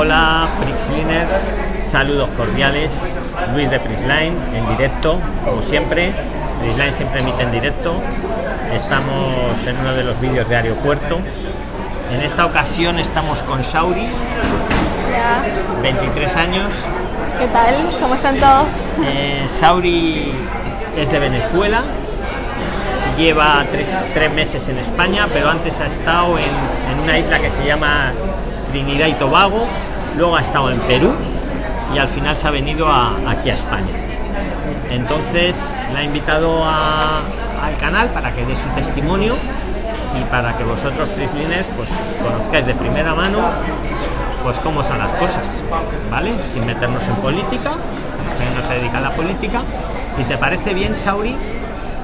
Hola Prixliners, saludos cordiales. Luis de Prisline en directo, como siempre. Prisline siempre emite en directo. Estamos en uno de los vídeos de aeropuerto. En esta ocasión estamos con Sauri, Hola, 23 años. ¿qué tal? ¿Cómo están todos? Eh, Sauri es de Venezuela, lleva tres, tres meses en España, pero antes ha estado en, en una isla que se llama Trinidad y Tobago, luego ha estado en Perú y al final se ha venido a- aquí a España. Entonces la he invitado al canal para que dé su testimonio y para que vosotros, Prislines, pues conozcáis de primera mano pues cómo son las cosas, ¿vale? Sin meternos en política, no se dedica a la política. Si te parece bien, Sauri,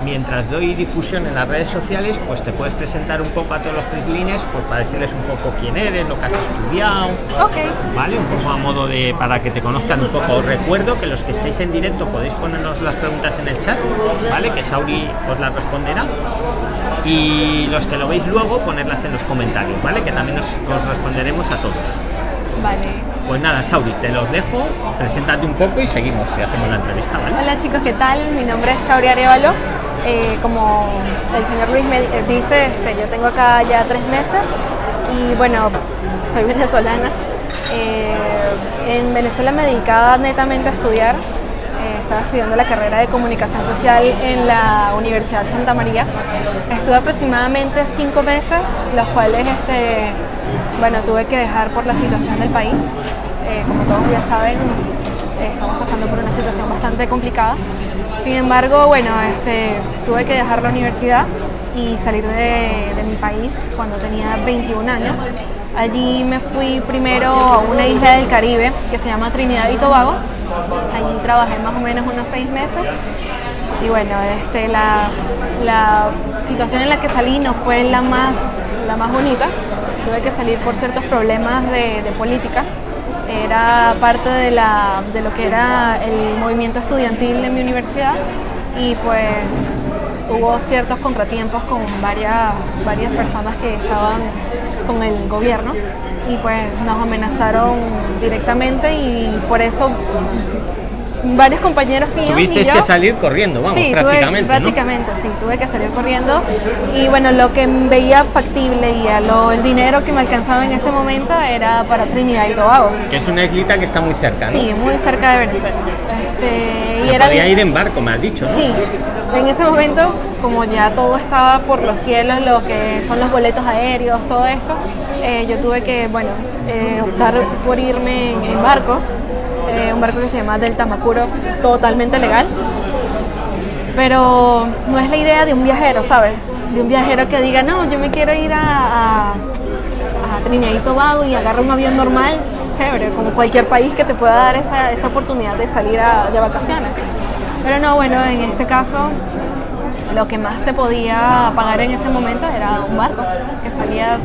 mientras doy difusión en las redes sociales, pues te puedes presentar un poco a todos los prislines, pues para decirles un poco quién eres, lo que has estudiado, Ok, ¿vale? Un poco a modo de para que te conozcan un poco. Os recuerdo que los que estéis en directo podéis ponernos las preguntas en el chat, ¿vale? Que Sauri os las responderá. Y los que lo veis luego, ponerlas en los comentarios, ¿vale? Que también os, os responderemos a todos. Vale. Pues nada, Sauri, te los dejo, preséntate un poco y seguimos y hacemos la entrevista, ¿vale? Hola chicos, ¿qué tal? Mi nombre es Shauri Arevalo. Eh, como el señor Luis me dice, este, yo tengo acá ya tres meses y bueno, soy venezolana. Eh, en Venezuela me dedicaba netamente a estudiar. Estaba estudiando la carrera de comunicación social en la Universidad Santa María. Estuve aproximadamente cinco meses, los cuales este, bueno, tuve que dejar por la situación del país. Eh, como todos ya saben, eh, estamos pasando por una situación bastante complicada. Sin embargo, bueno, este, tuve que dejar la universidad y salir de mi país cuando tenía 21 años. Allí me fui primero a una isla del Caribe que se llama Trinidad y Tobago. Allí trabajé más o menos unos seis meses. Y bueno, este, la, la situación en la que salí no fue la más, la más bonita. Tuve que salir por ciertos problemas de, de política era parte de, la, de lo que era el movimiento estudiantil de mi universidad y pues hubo ciertos contratiempos con varias, varias personas que estaban con el gobierno y pues nos amenazaron directamente y por eso varios compañeros míos y yo, que salir corriendo, vamos, Sí, prácticamente, tuve, ¿no? prácticamente, sí, tuve que salir corriendo y bueno, lo que veía factible y a lo, el dinero que me alcanzaba en ese momento era para Trinidad y Tobago. Que es una islita que está muy cerca, ¿no? Sí, muy cerca de Venezuela. Este, y era podía ir en barco, me has dicho, ¿no? Sí, en ese momento, como ya todo estaba por los cielos, lo que son los boletos aéreos, todo esto, eh, yo tuve que, bueno, eh, optar por irme en, en barco, eh, un barco que se llama Delta Macuro, totalmente legal. Pero no es la idea de un viajero, ¿sabes? De un viajero que diga, no, yo me quiero ir a, a, a Trinidad y Tobago y agarra un avión normal, chévere, como cualquier país que te pueda dar esa, esa oportunidad de salir de vacaciones. Pero no, bueno, en este caso lo que más se podía pagar en ese momento era un barco que salía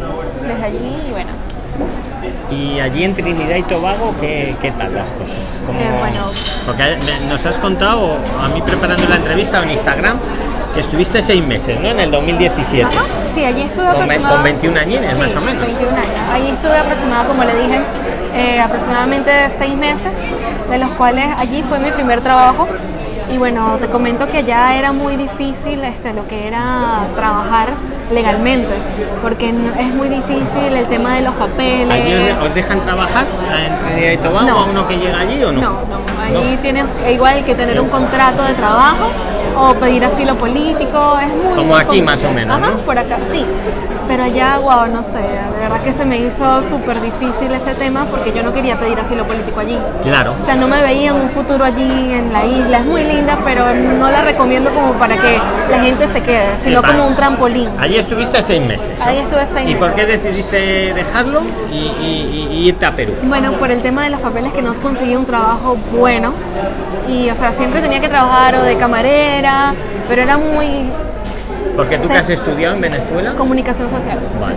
desde allí y bueno, Y allí en Trinidad y Tobago, ¿qué, qué tal las cosas? ¿Cómo- Eh, bueno. Porque me- nos has contado, a mí preparando la entrevista en Instagram, que estuviste seis meses, ¿no? En el 2017. Ajá, sí, allí estuve aproximadamente... con 21 añines, Sí, más o menos. 21 años. Allí estuve aproximadamente, como le dije, eh, aproximadamente seis meses, de los cuales allí fue mi primer trabajo. Y bueno, te comento que ya era muy difícil este, lo que era trabajar legalmente, porque no- es muy difícil el tema de los papeles. ¿Allí os, dejan trabajar en Trinidad y Tobago No. a uno que llega allí o no? No, no, allí tienes igual que tener un contrato de trabajo o pedir asilo político, es muy Como muy aquí, más o menos, Ajá, ¿no? por acá, sí. Pero allá, wow, no sé, de verdad que se me hizo súper difícil ese tema porque yo no quería pedir asilo político allí. Claro. O sea, no me veía en un futuro allí en la isla. Es muy linda, pero no la recomiendo como para que la gente se quede, sino como un trampolín. Allí estuviste seis meses. Ahí estuve seis ¿Y meses. por qué decidiste dejarlo y, y- y- y irte a Perú? Bueno, por el tema de los papeles que no conseguía un trabajo bueno y o sea, siempre tenía que trabajar o de camarera, pero era muy Porque tú que has estudiado en Venezuela. Comunicación social. Vale.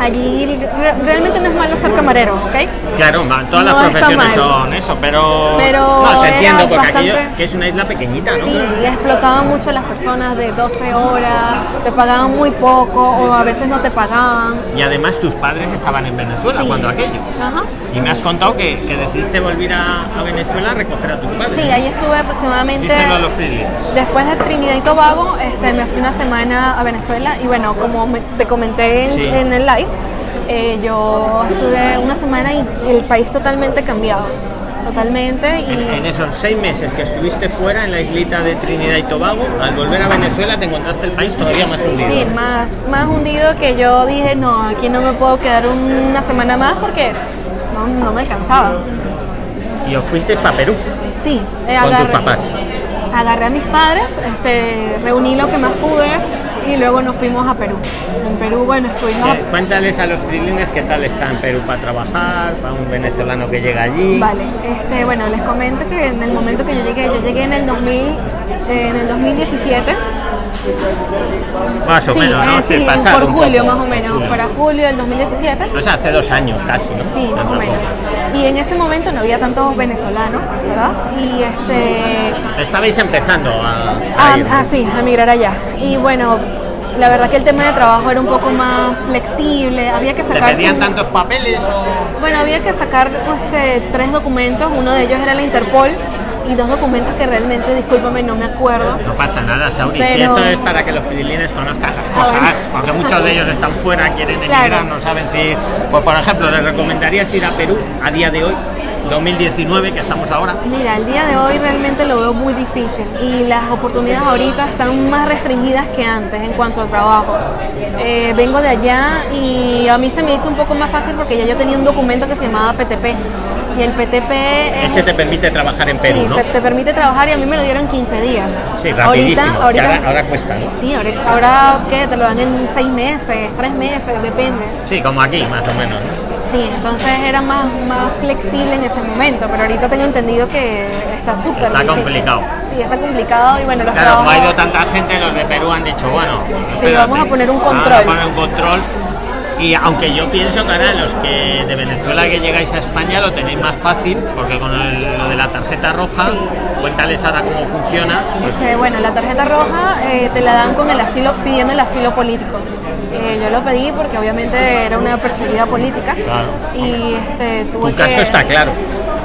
Allí re- realmente no es malo ser camarero, ¿ok? Claro, todas No las profesiones son eso, pero. Pero no, te entiendo, porque bastante- aquello que es una isla pequeñita, ¿no? Sí, y explotaban mucho a las personas de 12 horas, te pagaban muy poco o a veces no te pagaban. Y además tus padres estaban en Venezuela Sí. cuando aquello. Ajá. Y me has contado que, que decidiste volver a, a Venezuela a recoger a tus padres. Sí, ahí estuve aproximadamente... Díselo a los. Después de Trinidad y Tobago, este, me fui una semana a Venezuela y bueno, como me- te comenté en, Sí. en el live, eh, yo estuve una semana y el país totalmente cambiado, totalmente y En, en esos seis meses que estuviste fuera en la islita de Trinidad y Tobago, al volver a Venezuela te encontraste el país todavía más hundido. sí, más, más hundido que yo dije, no, aquí no me puedo quedar una semana más porque no, no me alcanzaba. Y os fuisteis para Perú. Sí, eh, Con tus agarré, papás. agarré a mis padres, este, reuní lo que más pude y luego nos fuimos a Perú. En Perú, bueno, estuvimos... Eh, Cuéntales a los trilines qué tal está en Perú para trabajar, para un venezolano que llega allí. Vale, este, bueno, les comento que en el momento que yo llegué, yo llegué en el 2000, eh, en el 2017. Más o sí, menos, ¿no? eh, Sí, sí, pasado por julio poco, más o menos, julio. para julio del 2017. O sea, hace dos años casi, ¿no? Sí, más o menos. Y en ese momento no había tantos venezolanos, ¿verdad? Y este, Estabais empezando a, a Ah, ir. ah, sí, a migrar allá. Y bueno, la verdad que el tema de trabajo era un poco más flexible, había que ¿Te sacar... pedían su- tantos papeles o...? Bueno, había que sacar este, tres documentos, uno de ellos era la Interpol y dos documentos que realmente, discúlpame, no me acuerdo. No pasa nada, Sauri. Si Pero- esto es para que los trilines conozcan las cosas, bueno. porque muchos de ellos están fuera, quieren emigrar, Claro. no saben si. Pues, por ejemplo, les recomendarías ir a Perú a día de hoy, 2019, que estamos ahora. Mira, el día de hoy realmente lo veo muy difícil y las oportunidades ahorita están más restringidas que antes en cuanto al trabajo. Eh, vengo de allá y a mí se me hizo un poco más fácil porque ya yo tenía un documento que se llamaba PTP y el PTP es... Ese te permite trabajar en Perú, sí, ¿no? te permite trabajar y a mí me lo dieron en 15 días. Sí, rapidísimo. Ahorita, ahora, ahora cuesta, ¿no? Sí, ahora, ahora ¿qué? Te lo dan en 6 meses, 3 meses, depende. Sí, como aquí, más o menos. ¿no? Sí, entonces era más, más flexible en ese momento, pero ahorita tengo entendido que está súper Está difícil. complicado. Sí, está complicado y bueno, los Claro, como ha trabajos- ido tanta gente, los de Perú han dicho, bueno, Sí, espérate, vamos a poner un vamos control. a poner un control. Y aunque yo pienso que ahora los que de Venezuela que llegáis a España lo tenéis más fácil, porque con el- lo de la tarjeta roja, Sí. cuéntales ahora cómo funciona. pues, Este, bueno, la tarjeta roja eh, te la dan con el asilo, pidiendo el asilo político. Eh, yo lo pedí porque obviamente era una perseguida política. Claro. Y este, tuve tu que... caso está claro.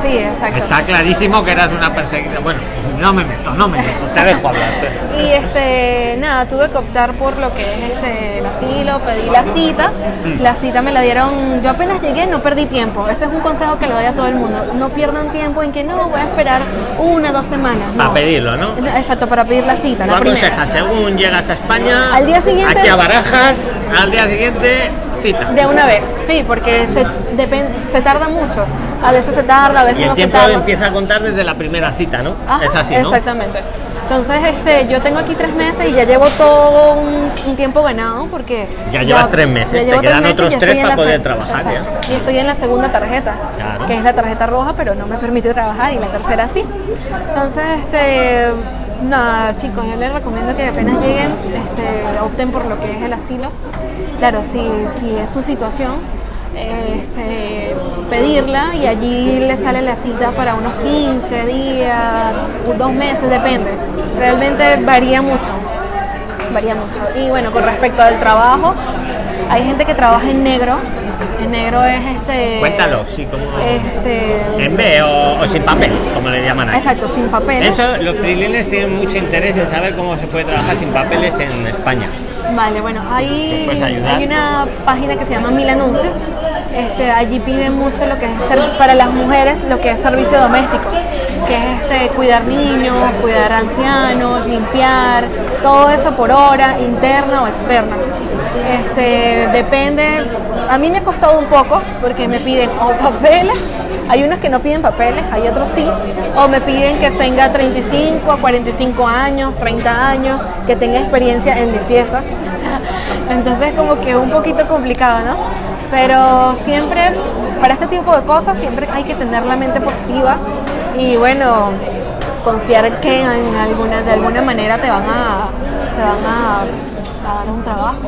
Sí, exacto. Está clarísimo que eras una perseguida. Bueno, no me meto, no me meto, te dejo hablar. Y este, nada, tuve que optar por lo que es este, el asilo, pedí la cita, Mm. la cita me la dieron, yo apenas llegué, no perdí tiempo, ese es un consejo que le doy a todo el mundo, no pierdan tiempo en que no, voy a esperar una, dos semanas. Para no. pedirlo, ¿no? Exacto, para pedir la cita, la primera. según llegas a España, Al día siguiente- aquí a Barajas, al día siguiente, cita. De una vez, sí, porque se, se tarda mucho, a veces se tarda, a veces Y el no se tiempo tarda. empieza a contar desde la primera cita, ¿no? Ajá, es así, ¿no? Exactamente. Entonces, este, yo tengo aquí tres meses y ya llevo todo un, un tiempo ganado porque... Ya llevas tres meses, ya te quedan meses otros ya tres para poder se- trabajar, ya. Y estoy en la segunda tarjeta, Claro. que es la tarjeta roja, pero no me permite trabajar y la tercera sí. Entonces, este... Nada, chicos, yo les recomiendo que apenas lleguen, este, opten por lo que es el asilo. Claro, si, si es su situación, este, pedirla y allí le sale la cita para unos 15 días, dos meses, depende. Realmente varía mucho, varía mucho. Y bueno, con respecto al trabajo, hay gente que trabaja en negro. En negro es este... Cuéntalo, sí, como... Este... En B o, o sin papeles, como le llaman aquí. Exacto, sin papeles. Eso, los trilines tienen mucho interés en saber cómo se puede trabajar sin papeles en España. Vale, bueno, ¿Me hay, hay una página que se llama Mil Anuncios. Este, allí piden mucho lo que es para las mujeres lo que es servicio doméstico, que es este, cuidar niños, cuidar ancianos, limpiar, todo eso por hora, interna o externa. Este, depende, a mí me ha costado un poco porque me piden o papeles, hay unos que no piden papeles, hay otros sí, o me piden que tenga 35 a 45 años, 30 años, que tenga experiencia en limpieza. Entonces como que un poquito complicado, ¿no? Pero siempre, para este tipo de cosas, siempre hay que tener la mente positiva y bueno, confiar que en alguna, de alguna manera te van a, te van a dar un trabajo.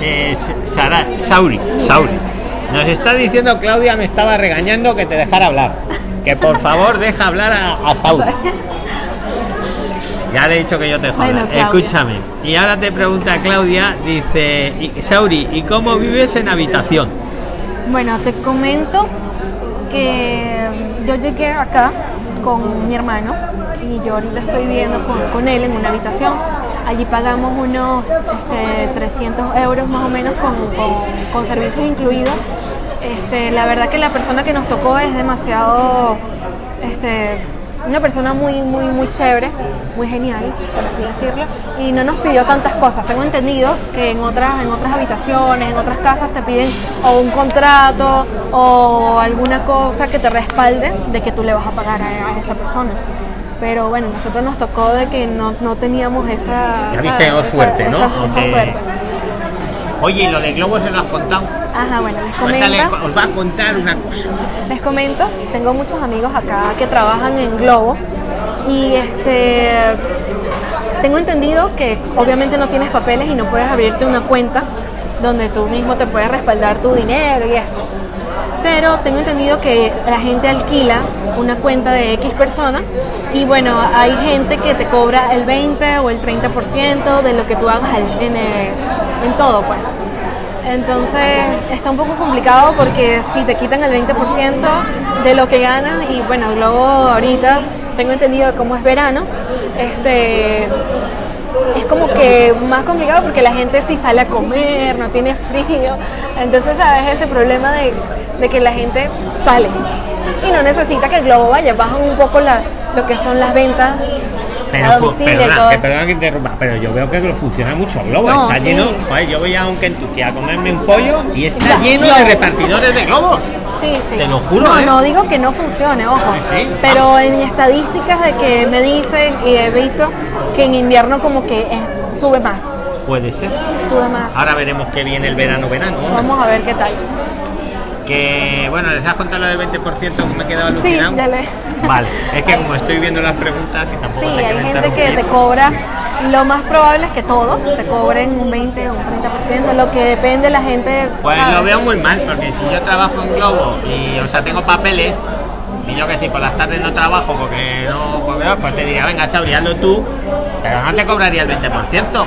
Eh, Sara, Sauri, Sauri. Nos está diciendo Claudia, me estaba regañando que te dejara hablar. Que por favor deja hablar a, a Sauri. Ya le he dicho que yo te joda. Bueno. Escúchame. Y ahora te pregunta Claudia, dice, Sauri, ¿y cómo vives en habitación? Bueno, te comento que yo llegué acá con mi hermano y yo ahorita estoy viviendo con, con él en una habitación. Allí pagamos unos este, 300 euros más o menos con, con- con servicios incluidos. Este, la verdad que la persona que nos tocó es demasiado, este, una persona muy, muy, muy chévere, muy genial, por así decirlo, y no nos pidió tantas cosas. Tengo entendido que en otras, en otras habitaciones, en otras casas te piden o un contrato o alguna cosa que te respalde de que tú le vas a pagar a, a esa persona. Pero bueno, nosotros nos tocó de que no, no teníamos esa, Ya esa- viste, esa- suerte, ¿no? esa- esa Aunque- suerte. Oye, ¿y lo de Globo se lo has contado? Ajá, bueno, les Cuéntale, comento. os va a contar una cosa. Les comento, tengo muchos amigos acá que trabajan en Globo y este tengo entendido que obviamente no tienes papeles y no puedes abrirte una cuenta donde tú mismo te puedes respaldar tu dinero y esto. Pero tengo entendido que la gente alquila una cuenta de X persona y bueno, hay gente que te cobra el 20 o el 30% de lo que tú hagas eh, en todo pues. Entonces está un poco complicado porque si te quitan el 20% de lo que ganas y bueno, Globo ahorita tengo entendido que como es verano, este es como que más complicado porque la gente sí sale a comer, no tiene frío. Entonces, ¿sabes? Ese problema de, de que la gente sale y no necesita que el globo vaya, bajan un poco la, lo que son las ventas Pero, todo que, interrumpa, pero yo veo que lo funciona mucho Globo. No, está sí. lleno. Joder, yo voy a un Kentucky a comerme un pollo y está lleno de repartidores de globos. Sí, sí. Te lo juro, No, ¿eh? no digo que no funcione, ojo. Sí. Pero en estadísticas de que me dicen y he visto que en invierno como que sube más, Puede ser. sube más. Ahora veremos que viene el verano-verano. ¿no? Vamos a ver qué tal. Que bueno, les has contado lo del 20% que me he quedado Sí, alucinado. ya le. Vale, es que como estoy viendo las preguntas y tampoco Sí, te hay gente que te cobra, lo más probable es que todos te cobren un 20 o un 30%, lo que depende la gente. Pues ¿sabes? lo veo muy mal, porque si yo trabajo en Globo y, o sea, tengo papeles, y yo que sí, por las tardes no trabajo porque no, veo, pues te diría, venga, Sauri, hazlo tú, pero no te cobraría el 20%. Bueno,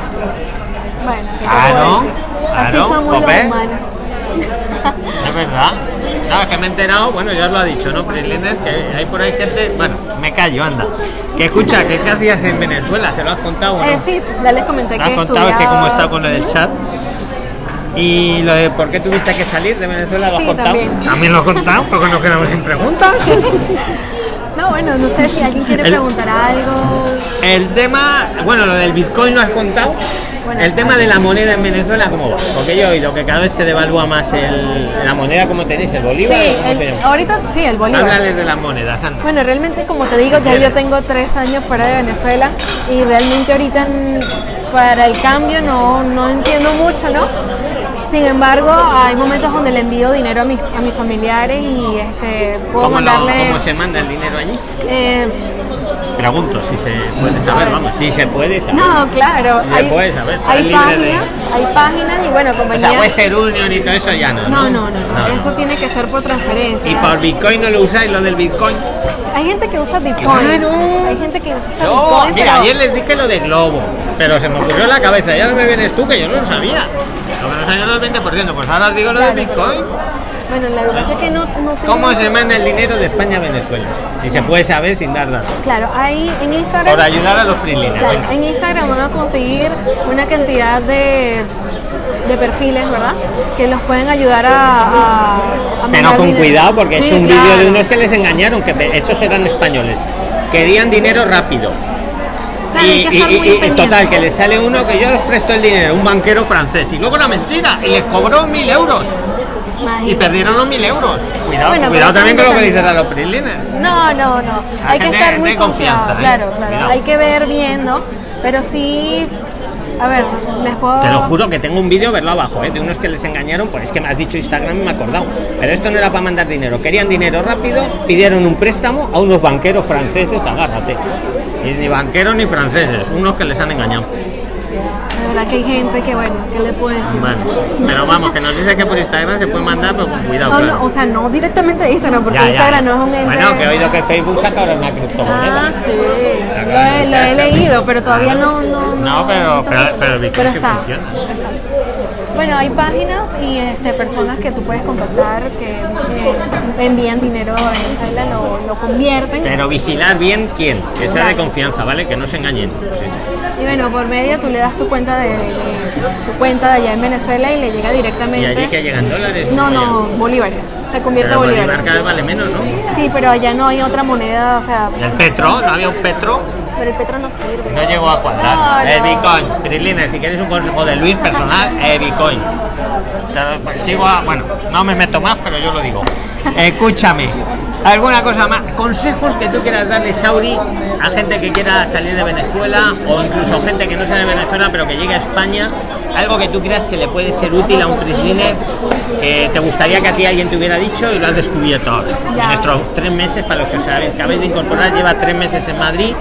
¿qué te Ah, puedo ¿no? decir? Ah, Así ¿no? somos Pues los humanos. Es verdad. No, es que me he enterado, bueno, ya os lo ha dicho, ¿no? Prilines, que hay por ahí gente. Bueno, me callo, anda. Que escucha, que ¿qué hacías en Venezuela? ¿Se lo has contado? no? Eh, sí, ya les comenté Me has que contado que como estudiaba- está con lo del chat. Y lo de por qué tuviste que salir de Venezuela lo has Sí, contado. también. lo has contado, porque nos quedamos sin preguntas. No, bueno, no sé si alguien quiere El- preguntar algo. El tema, bueno, lo del Bitcoin lo has contado. Bueno, el tema de la moneda en Venezuela, ¿cómo va? Porque yo he oído que cada vez se devalúa más el, la moneda, como tenéis? ¿El bolívar? Sí, ¿Cómo se el- ahorita sí, el bolívar. Háblales de las monedas, anda. Bueno, realmente como te digo, ya yo tengo tres años fuera de Venezuela y realmente ahorita para el cambio no, no entiendo mucho, ¿no? Sin embargo, hay momentos donde le envío dinero a mis, a mis familiares y este, puedo ¿Cómo, lo- mandarle... cómo se manda el dinero allí? eh, Pregunto si se puede saber, vamos. Si se puede saber. no, claro, hay, puedes saber, hay libre de- páginas, hay páginas y bueno, O compañías... sea, Western Union y todo eso ya no. no, no, no, no, eso tiene que ser por transferencia. ¿Y por Bitcoin no lo usáis, lo del Bitcoin? Hay gente que usa Bitcoin, Claro. hay gente que usa No, Bitcoin, mira, pero- ayer les dije lo de Globo, pero se me ocurrió en la cabeza, ya no me vienes tú, que yo no lo sabía. Lo que no sabía era el 20%, pues ahora os digo lo de Claro. Bitcoin. Bueno, la es que no, no ¿Cómo se manda el dinero de España a Venezuela? Si se puede saber sin dar datos. Claro, ahí en Instagram... Por ayudar a los. Claro, venga. en Instagram van a conseguir una cantidad de, de perfiles, ¿verdad? Que los pueden ayudar a, a, a Pero con dinero. cuidado, porque he Sí, hecho un vídeo de claro. unos que les engañaron, que esos eran españoles. Querían dinero rápido. Claro, y, y- total, que les sale uno que yo les presto el dinero, un banquero francés, y luego era mentira, y les cobró mil euros. Y perdieron los mil euros. Cuidado, Bueno, cuidado también con lo que dicen a los PRIXLINERS. No, no, no. Hay Hay que estar muy confianza, confiado. ¿eh? Claro, claro. Cuidado. Hay que ver bien, ¿no? Pero sí, a ver, les puedo... Te lo juro que tengo un vídeo, verlo abajo, ¿eh? de unos que les engañaron, pues es que me has dicho Instagram y me he acordado. Pero esto no era para mandar dinero, querían dinero rápido, pidieron un préstamo a unos banqueros franceses, agárrate. Y ni banqueros ni franceses, unos que les han engañado. De verdad que hay gente que, bueno, ¿qué le puedo decir? Bueno, pero vamos, que nos dice que por Instagram se puede mandar, pero con cuidado. No, claro. no, o sea, no directamente de Instagram, porque Ya, ya, Instagram ya. no es un ente... Bueno, que he oído que Facebook saca ahora una criptomoneda. Ah, sí, lo he, lo he leído, pero todavía no... No, No, pero- está pero- pero Pero sí está, funciona. exacto. Bueno, hay páginas y este, personas que tú puedes contactar que eh, envían dinero a Venezuela, lo, lo convierten. Pero vigilar bien quién, que sea de confianza, ¿vale? Que no se engañen. Y bueno, por medio tú le das tu cuenta de, de- tu cuenta de allá en Venezuela y le llega Y directamente. allí que llegan dólares. No, no, bolívares. Se convierte Pero a bolívares. Bolívar cada vez vale menos, ¿no? Sí, pero allá no hay otra moneda, o sea, ¿Y el petro? ¿No había un petro? Pero el petro no sirve. No llegó a cuadrar. No, el no. Bitcoin. Si queréis un consejo de Luis personal, el Bitcoin. Te lo- Sigo a, bueno, no me meto más, pero yo lo digo. Escúchame. ¿Alguna cosa más? Consejos que tú quieras darle, Sauri, a gente que quiera salir de Venezuela o incluso gente que no sea de Venezuela pero que llegue a España. Algo que tú creas que le puede ser útil a un Prisliner que te gustaría que a ti alguien te hubiera dicho y lo has descubierto ahora. Estos tres meses, para los que os habéis de incorporar, lleva tres meses en Madrid.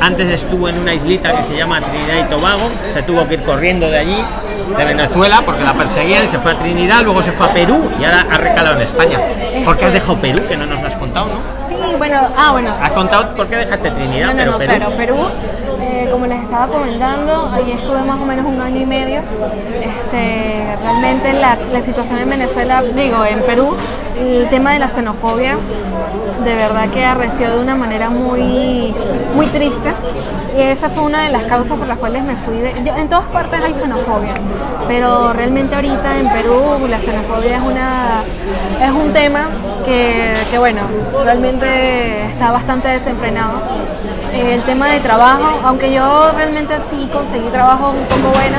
Antes estuvo en una islita que se llama Trinidad y Tobago. Se tuvo que ir corriendo de allí, de Venezuela, porque la perseguían. Se fue a Trinidad, luego se fue a Perú y ahora ha recalado en España. ¿Por qué has dejado Perú? Que no nos lo has contado, ¿no? Sí, bueno, ah, bueno. Has contado por qué dejaste Trinidad, No, no, pero no, Perú. claro, Perú, como les estaba comentando, ahí estuve más o menos un año y medio. Este, realmente la, situación en Venezuela, digo, en Perú, el tema de la xenofobia, de verdad que arreció de una manera muy, muy triste. Y esa fue una de las causas por las cuales me fui en todas partes hay xenofobia, pero realmente ahorita en Perú la xenofobia es, una, es un tema que, que, bueno, realmente está bastante desenfrenado. Eh, El tema de trabajo, aunque yo realmente sí conseguí trabajo un poco bueno,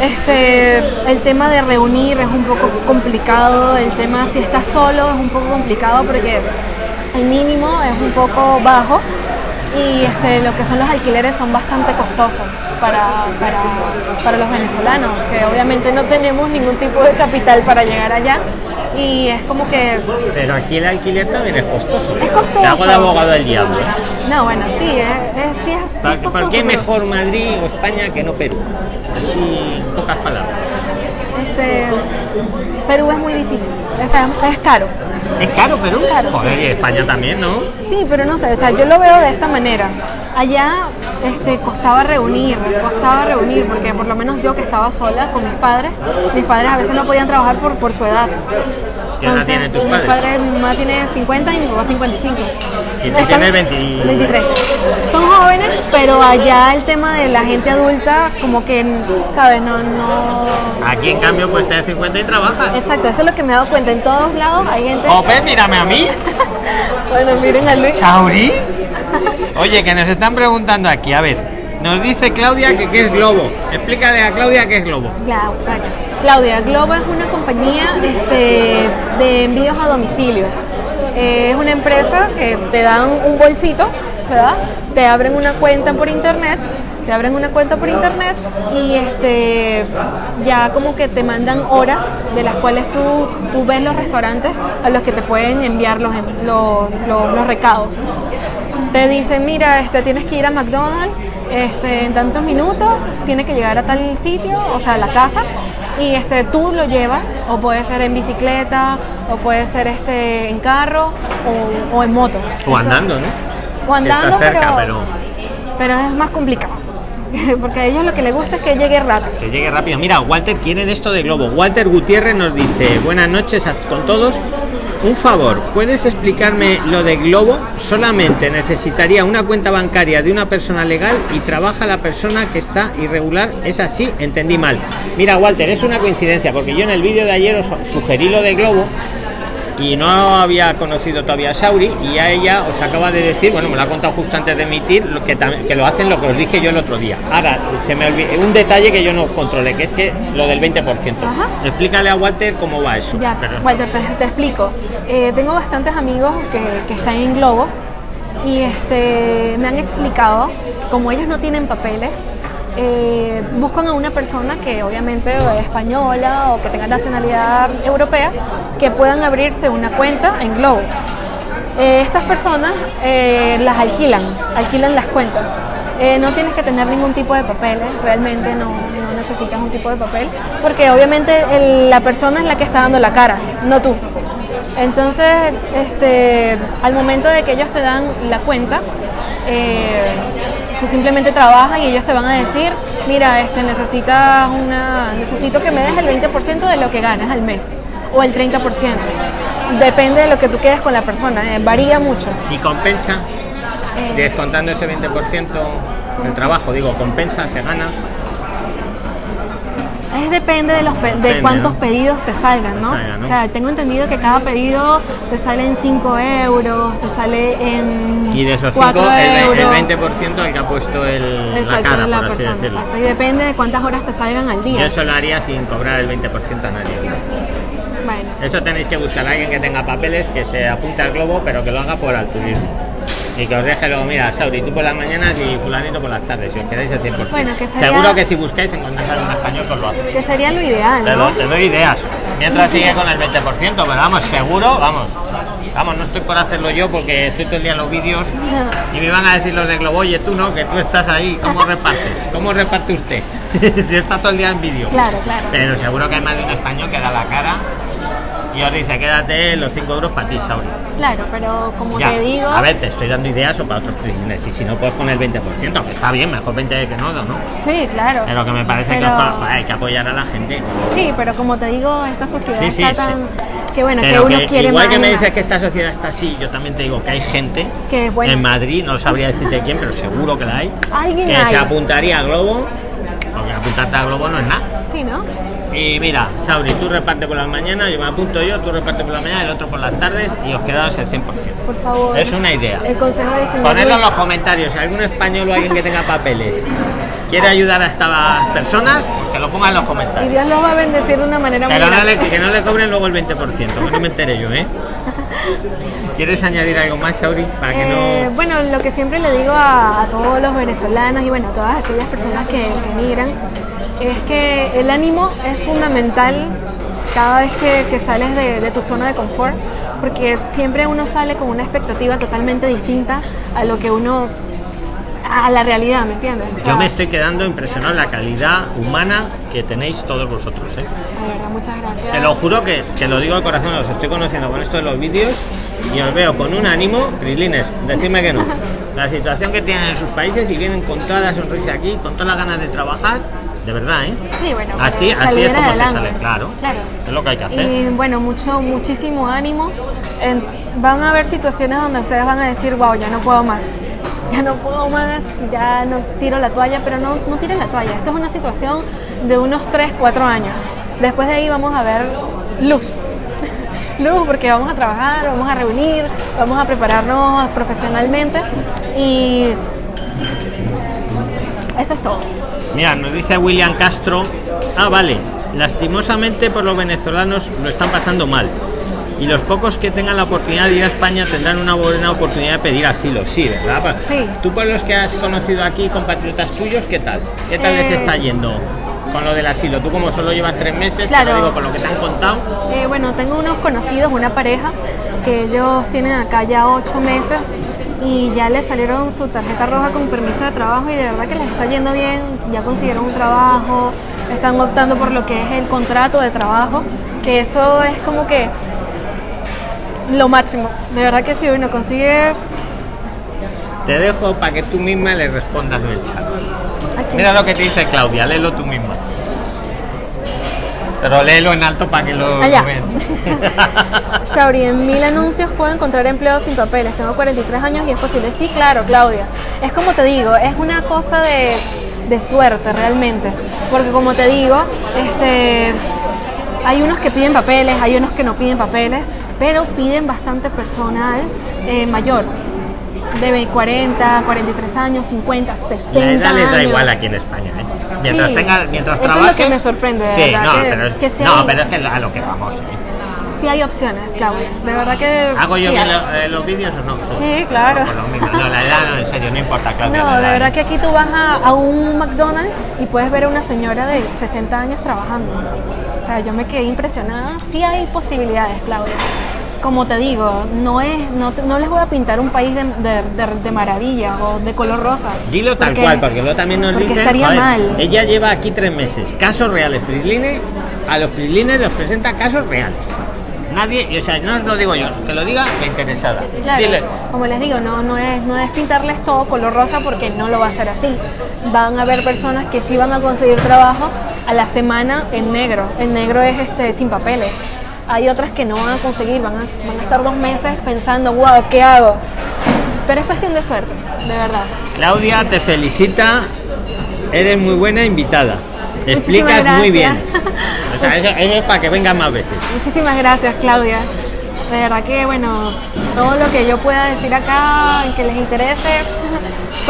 este, el tema de reunir es un poco complicado, el tema si estás solo es un poco complicado porque el mínimo es un poco bajo y este, lo que son los alquileres son bastante costosos para, para, para los venezolanos, que obviamente no tenemos ningún tipo de capital para llegar allá y es como que Pero aquí el alquiler también es costoso. Es costoso. Te hago de abogado del diablo. No, bueno, sí, es, es- sí, es, sí es ¿Por, qué mejor Madrid o España que no Perú? Así, pocas palabras. Este, Perú es muy difícil, o sea, es caro. ¿Es caro Perú? Caro, Joder, sí. y España también, ¿no? Sí, pero no sé, o sea, yo lo veo de esta manera. Allá este, costaba reunir, costaba reunir, porque por lo menos yo que estaba sola con mis padres, mis padres a veces no podían trabajar por, por su edad. ¿Qué edad tienen tus padres? padres, mi mamá tiene 50 y mi papá 55. Y tú tienes 20 23. Son jóvenes, pero allá el tema de la gente adulta, como que, ¿sabes? No, no... Aquí en cambio pues tienes 50 y trabajas. Exacto, eso es lo que me he dado cuenta. En todos lados hay gente... Jope, mírame a mí. Bueno, miren a Luis. ¿Chauri? Oye, que nos están preguntando aquí, a ver. Nos dice Claudia que qué es Globo. Explícale a Claudia qué es Globo. Clau- vaya. Claudia, Globo es una compañía este, de envíos a domicilio. Eh, es una empresa que te dan un bolsito, ¿verdad? Te abren una cuenta por internet, te abren una cuenta por internet y este ya como que te mandan horas de las cuales tú, tú ves los restaurantes a los que te pueden enviar los, em- los, los- recados te dicen, mira, este, tienes que ir a McDonald's este, en tantos minutos, tienes que llegar a tal sitio, o sea, a la casa, y este, tú lo llevas, o puede ser en bicicleta, o puede ser este, en carro, o, o en moto. O Eso- andando, ¿no? O andando, pero, pero es más complicado, porque a ellos lo que les gusta es que llegue rápido. Que llegue rápido. Mira, Walter quiere de esto de Globo. Walter Gutiérrez nos dice, buenas noches a- con todos. Un favor, ¿puedes explicarme lo de Globo? Solamente necesitaría una cuenta bancaria de una persona legal y trabaja la persona que está irregular. Es así, entendí mal. Mira, Walter, es una coincidencia, porque yo en el vídeo de ayer os sugerí lo de Globo y no había conocido todavía a Sauri y a ella os acaba de decir, bueno, me lo ha contado justo antes de emitir, lo que, que lo hacen lo que os dije yo el otro día. Ahora, se me olvidó un detalle que yo no controlé, que es que lo del 20%. Ajá. Explícale a Walter cómo va eso. Ya, Pero- Walter, te, te explico. Eh, tengo bastantes amigos que, que están en Globo y este, me han explicado, como ellos no tienen papeles, eh, buscan a una persona que obviamente es española o que tenga nacionalidad europea, que puedan abrirse una cuenta en Globo. Eh, estas personas eh, las alquilan, alquilan las cuentas. No tienes que tener ningún tipo de papeles, realmente no, necesitas un tipo de papel, porque obviamente la persona es la que está dando la cara, no tú. Entonces, este, al momento de que ellos te dan la cuenta, tú simplemente trabajas y ellos te van a decir, mira, este, necesitas una, necesito que me des el 20% de lo que ganas al mes o el 30%. Depende de lo que tú quedes con la persona, eh, varía mucho. ¿Y compensa? Eh, Descontando ese 20% del trabajo, digo, compensa, se gana. Es depende de, los pe- de cuántos ¿no? pedidos te salgan, ¿no? Salgan, ¿no? O sea, tengo entendido que cada pedido te sale en 5 euros, te sale en Y de esos 5, 4 el, el euros. 20% el que ha puesto el, Exacto, la cara, la por persona, exacto. Y depende de cuántas horas te salgan al día. Yo eso lo haría sin cobrar el 20% a nadie. Bueno, Eso tenéis que buscar a alguien que tenga papeles, que se apunte al globo, pero que lo haga por altruismo. Y que os deje luego, mira, Sauri, tú por las mañanas y fulanito por las tardes, y os quedáis el 100%. Bueno, que sería- Seguro que si buscáis encontráis algún español que os lo hace. que sería lo ideal, Te, ¿no? do- te doy ideas. Mientras sigue con el 20%, pero vamos, seguro, vamos. Vamos, no estoy por hacerlo yo porque estoy todo el día en los vídeos y me van a decir los de Globo, oye, tú no, que tú estás ahí, ¿cómo repartes? ¿Cómo reparte usted? si está todo el día en vídeo. Claro, claro. Pero seguro que hay más de un español que da la cara y os dice, quédate los 5 euros para ti, Sauri. Claro, pero como Ya. te digo, A ver, te estoy dando ideas o para otros trillones. Y si no, puedes poner el 20%, aunque está bien, mejor 20 que no, ¿no? sí, claro. Pero que me parece que Pero- os pa- hay que apoyar a la gente. Sí, pero como te digo, esta sociedad Sí, sí, está sí. tan que bueno, Pero que uno que quiere igual más que me dices que esta sociedad está así, yo también te digo que hay gente Que es buena. en Madrid, no sabría decirte quién, pero seguro que la hay, Alguien que hay. se apuntaría a Globo, porque apuntarte a Globo no es nada. Sí, ¿no? Y mira, Sauri, tú reparte por las mañanas, yo me apunto yo, tú reparte por la mañana, el otro por las tardes y os quedaos el 100%. Por favor. Es una idea. El consejo de señor Ponedlo en los comentarios, si algún español o alguien que tenga papeles quiere ayudar a estas personas, pues que lo ponga en los Y comentarios. Dios los va a bendecir de una manera muy Pero no le- que no le cobren luego el 20%, que no me enteré yo, ¿eh? ¿Quieres añadir algo más, Sauri? Para que Eh, no... Bueno, lo que siempre le digo a, a todos los venezolanos y bueno, a todas aquellas personas que, que emigran, es que el ánimo es fundamental cada vez que, que sales de, de tu zona de confort, porque siempre uno sale con una expectativa totalmente distinta a lo que uno, a la realidad, ¿me entiendes? O sea, Yo me estoy quedando impresionado en la calidad humana que tenéis todos vosotros, ¿eh? de verdad, muchas gracias. Te lo juro que, que lo digo de corazón, os estoy conociendo con esto de los vídeos y os veo con un ánimo, Crislines, decidme que no. La situación que tienen en sus países y vienen con toda la sonrisa aquí, con todas las ganas de trabajar, de verdad, ¿eh? Sí, bueno, Así, así es como se sale, claro. Claro. Es lo que hay que hacer. Y bueno, mucho, muchísimo ánimo. En- van a haber situaciones donde ustedes van a decir, wow, ya no puedo más. Ya no puedo más, ya no tiro la toalla, pero no, no tiren la toalla. Esto es una situación de unos 3, 4 años. Después de ahí vamos a ver luz. Luz, porque vamos a trabajar, vamos a reunir, vamos a prepararnos profesionalmente y eso es todo. Mira, nos dice William Castro. Ah, vale. Lastimosamente por los venezolanos lo están pasando mal. Y los pocos que tengan la oportunidad de ir a España tendrán una buena oportunidad de pedir asilo. Sí, ¿verdad? Sí. Tú por los que has conocido aquí, compatriotas tuyos, ¿qué tal? ¿Qué tal les Eh, está yendo con lo del asilo? Tú como solo llevas tres meses, te Claro. lo digo por lo que te han contado. Eh, bueno, tengo unos conocidos, una pareja, que ellos tienen acá ya ocho meses y ya les salieron su tarjeta roja con permiso de trabajo y de verdad que les está yendo bien, ya consiguieron un trabajo, están optando por lo que es el contrato de trabajo, que eso es como que lo máximo. De verdad que si uno consigue... Te dejo para que tú misma le respondas en el chat. Aquí. Mira lo que te dice Claudia, léelo tú misma. Pero léelo en alto para que lo Allá. vean. Shauri, en mil anuncios puedo encontrar empleo sin papeles. Tengo 43 años y es posible. Sí, claro, Claudia. Es como te digo, es una cosa de, de suerte realmente. Porque como te digo, este, hay unos que piden papeles, hay unos que no piden papeles, pero piden bastante personal eh, mayor. De 40, 43 años, 50, 60 La edad les da años. igual aquí en España, ¿eh? Mientras Sí. tenga, mientras Eso es lo trabajes. que me sorprende, de Sí, verdad, no, que- pero es, que sí no, hay- pero es que a lo que vamos. ¿eh? Sí hay opciones, Claudia. De verdad que ¿Hago yo sí lo- eh, los vídeos o no? Sí, claro. No. No, la edad no, en serio, no importa, Claudia. No, de verdad que aquí tú vas a, a un McDonald's y puedes ver a una señora de 60 años trabajando. O sea, yo me quedé impresionada. Sí hay posibilidades, Claudia. Como te digo, no es, no, te- no les voy a pintar un país de, de, de- de maravilla o de color rosa. Dilo tal Porque- cual, porque luego también nos dicen. estaría mal. Ella lleva aquí tres meses. Casos reales. Prisline, a los Prislines los presenta casos reales. Nadie, o sea, no os lo digo yo, que lo diga la interesada. Claro, Dile. como les digo, no, no, es, no es pintarles todo color rosa porque no lo va a ser así. Van a haber personas que sí van a conseguir trabajo a la semana en negro. En negro es este sin papeles. Hay otras que no van a conseguir, van a, van a estar dos meses pensando, wow, ¿qué hago? Pero es cuestión de suerte, de verdad. Claudia te felicita. Eres muy buena invitada. Te explicas muy bien. O sea, eso, eso es para que vengan más veces. Muchísimas gracias, Claudia. De verdad que, bueno, todo lo que yo pueda decir acá, que les interese,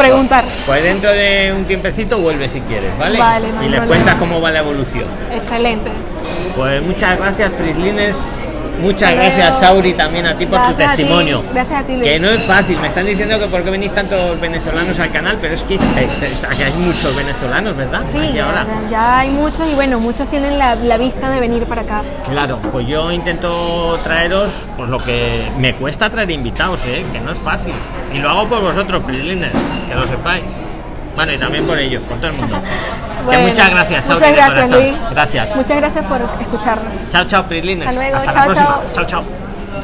preguntar. Pues dentro de un tiempecito vuelve si quieres, ¿vale? Vale, no y les cuentas cómo va la evolución. Excelente. Pues muchas gracias, Prislines. Muchas gracias. Sauri, también a ti por tu Gracias testimonio. Gracias a ti, Luis. Que no es fácil, me están diciendo que por qué venís tantos venezolanos al canal, pero es que es- es- es- aquí hay muchos venezolanos, ¿verdad? Sí, ya, ahora. ya hay muchos y bueno, muchos tienen la, la vista de venir para acá. Claro, pues yo intento traeros pues lo que me cuesta traer invitados, ¿eh? que no es fácil. Y lo hago por vosotros, Prislines, que lo sepáis. Bueno, y también por ellos, por todo el mundo. Bueno, muchas gracias, Sauri, Muchas gracias. Luis. Gracias. Muchas gracias por escucharnos. Chao, chao, Prislines. Hasta luego, Hasta chao, la chao. Chao, chao.